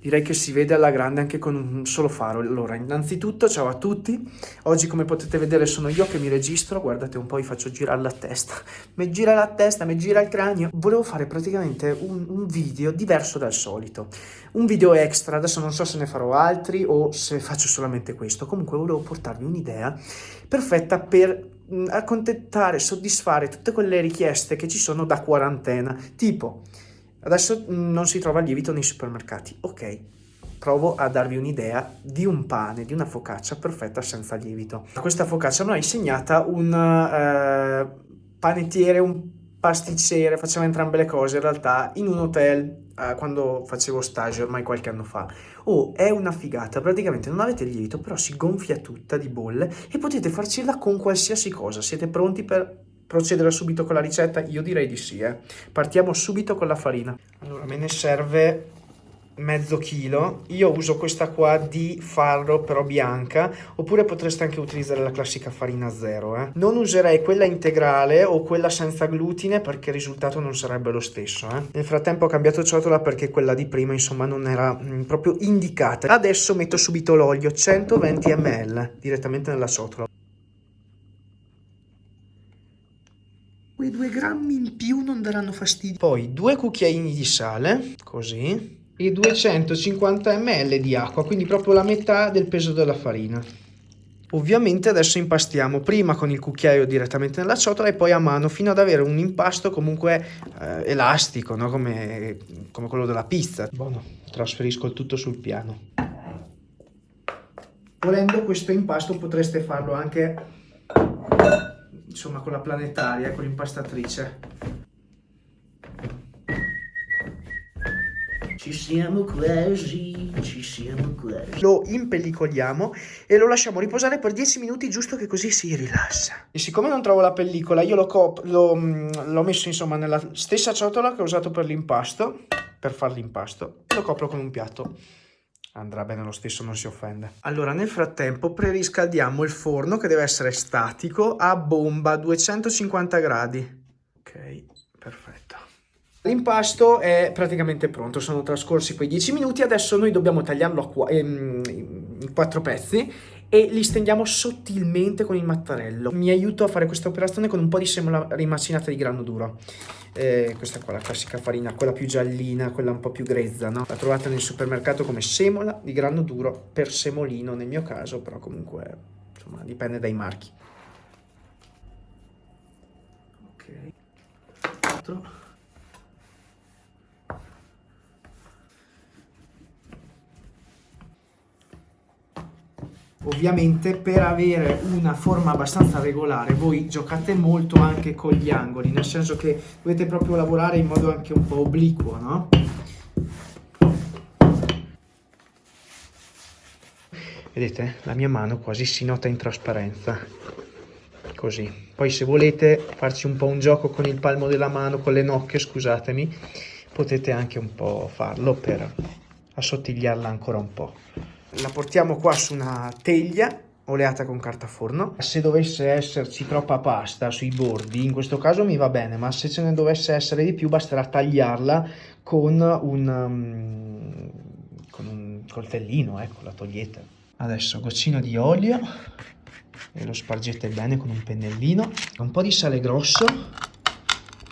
direi che si vede alla grande anche con un solo faro. Allora, innanzitutto, ciao a tutti. Oggi, come potete vedere, sono io che mi registro. Guardate un po', vi faccio girare la testa. Mi gira la testa, mi gira il cranio. Volevo fare praticamente un, un video diverso dal solito. Un video extra, adesso non so se ne farò altri o se faccio solamente questo. Comunque, volevo portarvi un'idea perfetta per accontentare, soddisfare tutte quelle richieste che ci sono da quarantena. Tipo Adesso mm, non si trova lievito nei supermercati. Ok, provo a darvi un'idea di un pane, di una focaccia perfetta senza lievito. Questa focaccia mi ha insegnata un eh, panettiere, un pasticcere, facciamo entrambe le cose in realtà in un hotel eh, quando facevo stage ormai qualche anno fa. Oh, è una figata, praticamente non avete il lievito però si gonfia tutta di bolle e potete farcirla con qualsiasi cosa. Siete pronti per procedere subito con la ricetta? Io direi di sì, eh. Partiamo subito con la farina. Allora, me ne serve mezzo chilo. Io uso questa qua di farro, però bianca, oppure potreste anche utilizzare la classica farina zero, eh. Non userei quella integrale o quella senza glutine perché il risultato non sarebbe lo stesso, eh. Nel frattempo ho cambiato ciotola perché quella di prima, insomma, non era mh, mm, proprio indicata. Adesso metto subito l'olio, 120 ml, direttamente nella ciotola. Quei due grammi in più non daranno fastidio. Poi due cucchiaini di sale, così, e 250 ml di acqua, quindi proprio la metà del peso della farina. Ovviamente adesso impastiamo prima con il cucchiaio direttamente nella ciotola e poi a mano fino ad avere un impasto comunque eh, elastico, no? come, come quello della pizza. Buono, trasferisco il tutto sul piano. Volendo questo impasto potreste farlo anche insomma con la planetaria, con l'impastatrice. Ci siamo quasi, ci siamo quasi. Lo impellicoliamo e lo lasciamo riposare per 10 minuti giusto che così si rilassa. E siccome non trovo la pellicola, io l'ho mm, messo insomma nella stessa ciotola che ho usato per l'impasto, per fare l'impasto. Lo copro con un piatto andrà bene lo stesso, non si offende. Allora, nel frattempo preriscaldiamo il forno che deve essere statico a bomba 250 gradi. Ok, perfetto. L'impasto è praticamente pronto, sono trascorsi quei 10 minuti, adesso noi dobbiamo tagliarlo ehm, in quattro pezzi e li stendiamo sottilmente con il mattarello. Mi aiuto a fare questa operazione con un po' di semola rimacinata di grano duro. Eh, questa qua, la classica farina, quella più giallina, quella un po' più grezza, no? La trovate nel supermercato come semola di grano duro per semolino nel mio caso, però comunque, insomma, dipende dai marchi. Ok. 4. Ovviamente per avere una forma abbastanza regolare voi giocate molto anche con gli angoli, nel senso che dovete proprio lavorare in modo anche un po' obliquo, no? Vedete, la mia mano quasi si nota in trasparenza, così. Poi se volete farci un po' un gioco con il palmo della mano, con le nocche, scusatemi, potete anche un po' farlo per assottigliarla ancora un po' la portiamo qua su una teglia oleata con carta forno. Se dovesse esserci troppa pasta sui bordi, in questo caso mi va bene, ma se ce ne dovesse essere di più basterà tagliarla con un, um, con un coltellino, ecco, la togliete. Adesso goccino di olio e lo spargete bene con un pennellino, un po' di sale grosso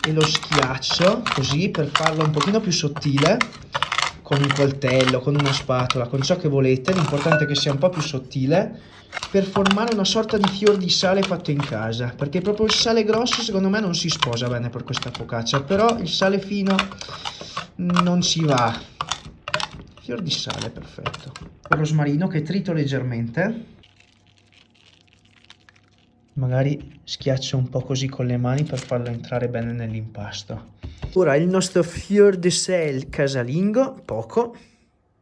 e lo schiaccio così per farlo un pochino più sottile con un coltello, con una spatola, con ciò che volete, l'importante è che sia un po' più sottile, per formare una sorta di fior di sale fatto in casa, perché proprio il sale grosso secondo me non si sposa bene per questa focaccia, però il sale fino non ci va. Fior di sale, perfetto. Rosmarino che trito leggermente, magari schiaccio un po' così con le mani per farlo entrare bene nell'impasto. Ora il nostro fior de sel casalingo, poco.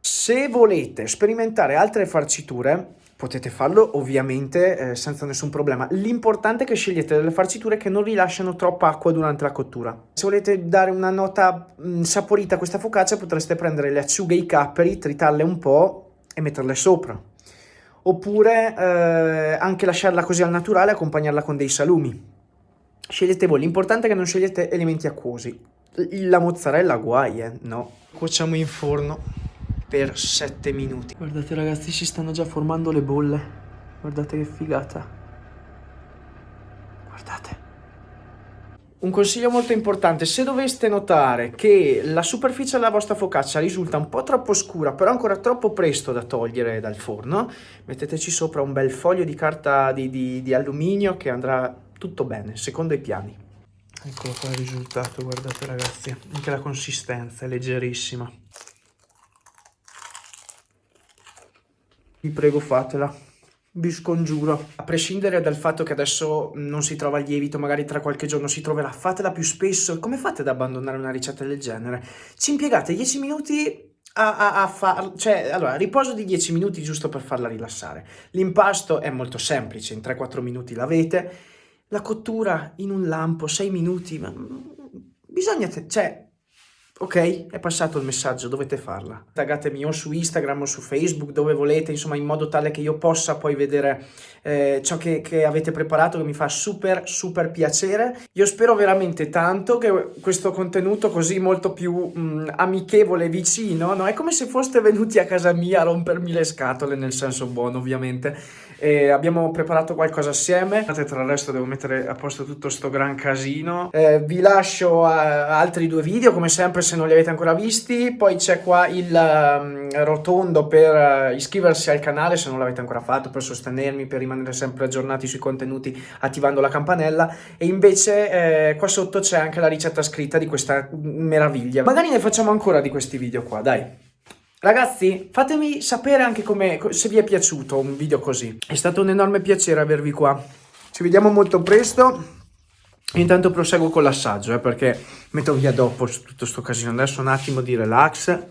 Se volete sperimentare altre farciture, potete farlo ovviamente eh, senza nessun problema. L'importante è che scegliete delle farciture che non rilasciano troppa acqua durante la cottura. Se volete dare una nota mh, mm, saporita a questa focaccia potreste prendere le acciughe e i capperi, tritarle un po' e metterle sopra. Oppure eh, anche lasciarla così al naturale e accompagnarla con dei salumi. Scegliete voi, l'importante è che non scegliete elementi acquosi. La mozzarella guai, eh? No. Cuociamo in forno per 7 minuti. Guardate ragazzi, si stanno già formando le bolle. Guardate che figata. Guardate. Un consiglio molto importante, se doveste notare che la superficie della vostra focaccia risulta un po' troppo scura, però ancora troppo presto da togliere dal forno, metteteci sopra un bel foglio di carta di, di, di alluminio che andrà tutto bene, secondo i piani. Eccolo qua il risultato, guardate ragazzi, anche la consistenza è leggerissima. Vi prego fatela vi scongiuro. A prescindere dal fatto che adesso non si trova il lievito, magari tra qualche giorno si troverà, fatela più spesso. Come fate ad abbandonare una ricetta del genere? Ci impiegate 10 minuti a, a, a far... Cioè, allora, riposo di 10 minuti giusto per farla rilassare. L'impasto è molto semplice, in 3-4 minuti l'avete. La cottura in un lampo, 6 minuti, ma... Bisogna... Cioè, Ok, è passato il messaggio, dovete farla. Taggatemi o su Instagram o su Facebook, dove volete, insomma, in modo tale che io possa poi vedere eh, ciò che, che, avete preparato, che mi fa super, super piacere. Io spero veramente tanto che questo contenuto così molto più mh, mm, amichevole, vicino, no? È come se foste venuti a casa mia a rompermi le scatole, nel senso buono, ovviamente. E abbiamo preparato qualcosa assieme. Tra resto devo mettere a posto tutto sto gran casino. Eh, vi lascio altri due video, come sempre se non li avete ancora visti, poi c'è qua il um, rotondo per uh, iscriversi al canale se non l'avete ancora fatto, per sostenermi, per rimanere sempre aggiornati sui contenuti attivando la campanella e invece eh, qua sotto c'è anche la ricetta scritta di questa meraviglia. Magari ne facciamo ancora di questi video qua, dai. Ragazzi, fatemi sapere anche come, se vi è piaciuto un video così. È stato un enorme piacere avervi qua. Ci vediamo molto presto. Intanto proseguo con l'assaggio, eh, perché metto via dopo tutto questo casino. Adesso un attimo di relax.